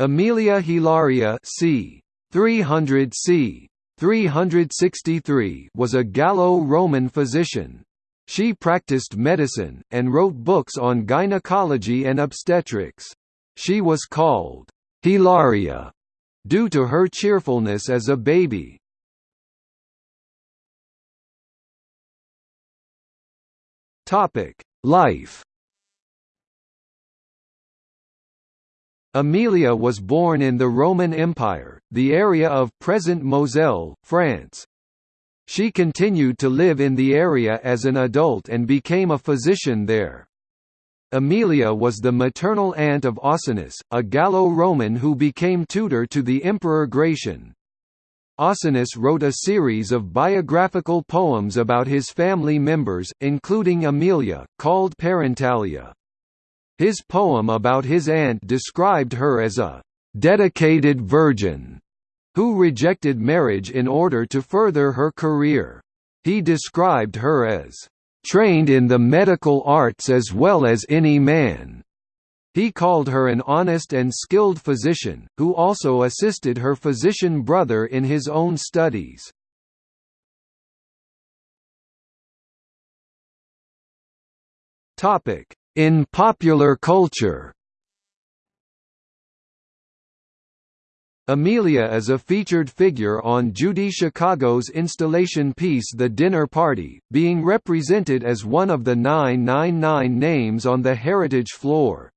Aemilia Hilaria c. 300 c. 363 was a Gallo-Roman physician. She practiced medicine, and wrote books on gynecology and obstetrics. She was called Hilaria due to her cheerfulness as a baby. Life Aemilia was born in the Roman Empire, the area of present Moselle, France. She continued to live in the area as an adult and became a physician there. Aemilia was the maternal aunt of Ausonius, a Gallo-Roman who became tutor to the Emperor Gratian. Ausonius wrote a series of biographical poems about his family members, including Aemilia, called Parentalia. His poem about his aunt described her as a «dedicated virgin» who rejected marriage in order to further her career. He described her as «trained in the medical arts as well as any man». He called her an honest and skilled physician, who also assisted her physician brother in his own studies. In popular culture Aemilia is a featured figure on Judy Chicago's installation piece The Dinner Party, being represented as one of the 999 names on the Heritage floor.